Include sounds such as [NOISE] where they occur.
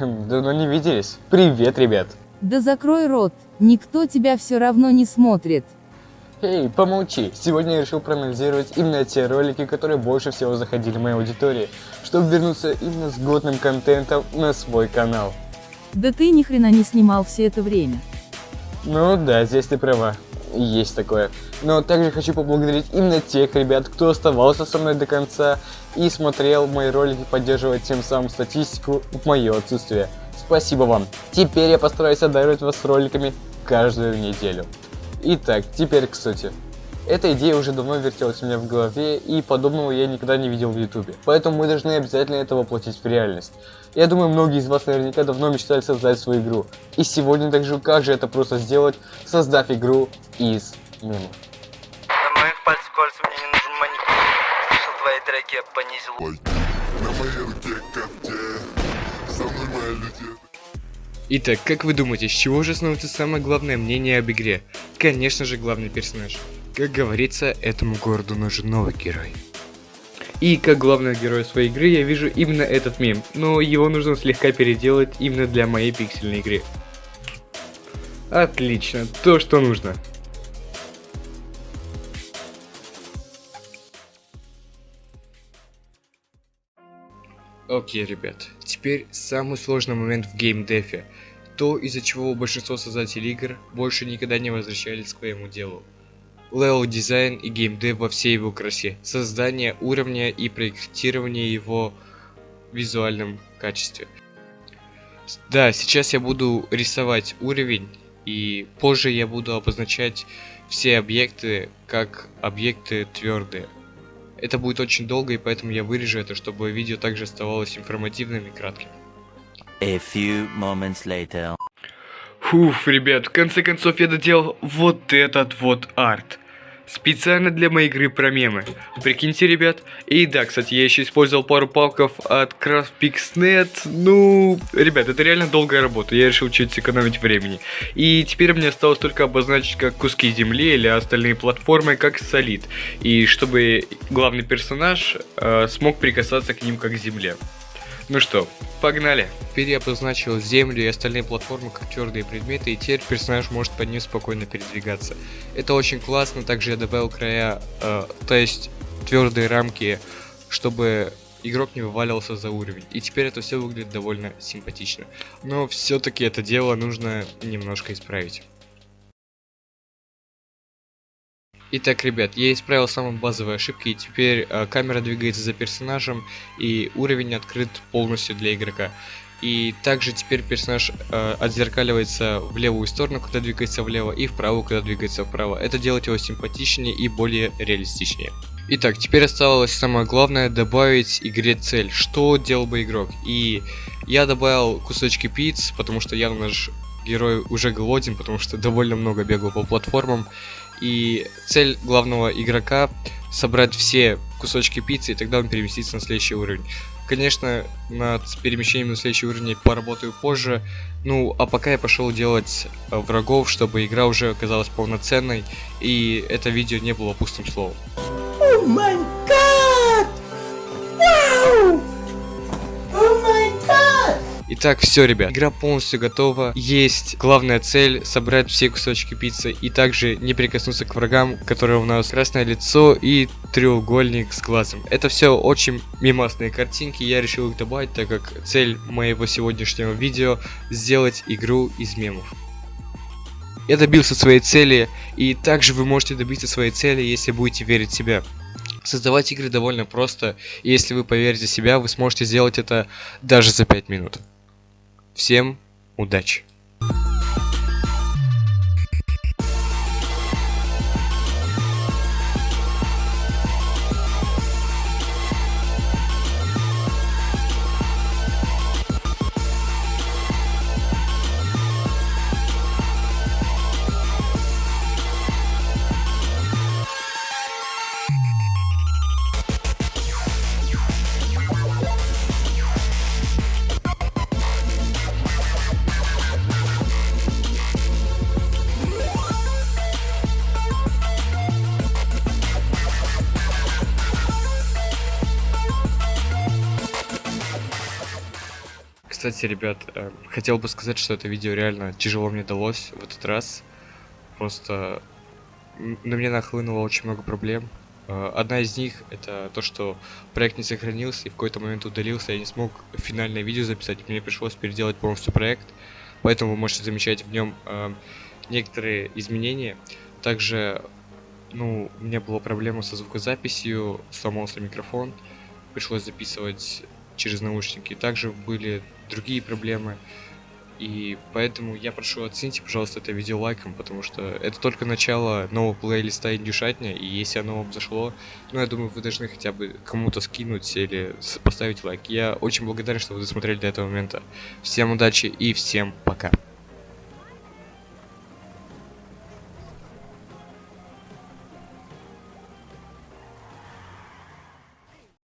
[LAUGHS] Давно не виделись. Привет, ребят. Да закрой рот, никто тебя все равно не смотрит. Эй, помолчи. Сегодня я решил проанализировать именно те ролики, которые больше всего заходили в моей аудитории, чтобы вернуться именно с годным контентом на свой канал. Да ты ни хрена не снимал все это время. Ну да, здесь ты права. Есть такое. Но также хочу поблагодарить именно тех ребят, кто оставался со мной до конца и смотрел мои ролики, поддерживая тем самым статистику в мое отсутствие. Спасибо вам. Теперь я постараюсь одаривать вас роликами каждую неделю. Итак, теперь к сути. Эта идея уже давно вертелась у меня в голове, и подобного я никогда не видел в ютубе. Поэтому мы должны обязательно это воплотить в реальность. Я думаю, многие из вас наверняка давно мечтали создать свою игру. И сегодня также как же это просто сделать, создав игру из мемов. На моих пальцах кольца мне не нужен маникюр. Слышал твои треки, я понизил. На моей руке когте, со мной моя летит. Итак, как вы думаете, с чего же становится самое главное мнение об игре? Конечно же, главный персонаж. Как говорится, этому городу нужен новый герой. И как главного героя своей игры я вижу именно этот мем, но его нужно слегка переделать именно для моей пиксельной игры. Отлично, то что нужно. Окей, ребят, теперь самый сложный момент в геймдефе. То, из-за чего большинство создателей игр больше никогда не возвращались к своему делу. Левел дизайн и геймдев во всей его красе. Создание уровня и проектирование его в визуальном качестве. Да, сейчас я буду рисовать уровень, и позже я буду обозначать все объекты как объекты твердые. Это будет очень долго, и поэтому я вырежу это, чтобы видео также оставалось информативным и кратким. A few moments later. Фуф, ребят, в конце концов я доделал вот этот вот арт. Специально для моей игры про мемы. Прикиньте, ребят. И да, кстати, я еще использовал пару палков от CraftPixNet. Ну, ребят, это реально долгая работа. Я решил чуть сэкономить времени. И теперь мне осталось только обозначить как куски земли или остальные платформы как солид. И чтобы главный персонаж э, смог прикасаться к ним как к земле. Ну что, погнали. Теперь я обозначил землю и остальные платформы как твердые предметы, и теперь персонаж может по ним спокойно передвигаться. Это очень классно, также я добавил края, э, то есть твердые рамки, чтобы игрок не вываливался за уровень. И теперь это все выглядит довольно симпатично. Но все-таки это дело нужно немножко исправить. Итак, ребят, я исправил самые базовые ошибки, и теперь э, камера двигается за персонажем, и уровень открыт полностью для игрока. И также теперь персонаж э, отзеркаливается в левую сторону, когда двигается влево, и вправо, когда двигается вправо. Это делает его симпатичнее и более реалистичнее. Итак, теперь осталось самое главное добавить игре цель. Что делал бы игрок? И я добавил кусочки пиц, потому что явно наш герой уже голоден, потому что довольно много бегал по платформам. И цель главного игрока собрать все кусочки пиццы, и тогда он переместится на следующий уровень. Конечно, над перемещением на следующий уровень я поработаю позже. Ну, а пока я пошел делать э, врагов, чтобы игра уже оказалась полноценной, и это видео не было пустым словом. Oh Итак, все, ребят, игра полностью готова. Есть главная цель собрать все кусочки пиццы и также не прикоснуться к врагам, которые у нас красное лицо и треугольник с глазом. Это все очень мимасные картинки, я решил их добавить, так как цель моего сегодняшнего видео сделать игру из мемов. Я добился своей цели, и также вы можете добиться своей цели, если будете верить в себя. Создавать игры довольно просто, и если вы поверите в себя, вы сможете сделать это даже за 5 минут. Всем удачи! Кстати, ребят, э, хотел бы сказать, что это видео реально тяжело мне далось в этот раз. Просто на меня нахлынуло очень много проблем. Э, Одна из них это то, что проект не сохранился и в какой-то момент удалился, я не смог финальное видео записать, мне пришлось переделать полностью проект, поэтому вы можете замечать в нем э, некоторые изменения. Также, ну, у меня была проблема со звукозаписью, сломался микрофон, пришлось записывать через наушники. Также были другие проблемы. И поэтому я прошу оцените, пожалуйста, это видео лайком, потому что это только начало нового плейлиста Индюшатня, и если оно вам зашло, ну, я думаю, вы должны хотя бы кому-то скинуть или поставить лайк. Я очень благодарен, что вы досмотрели до этого момента. Всем удачи и всем пока.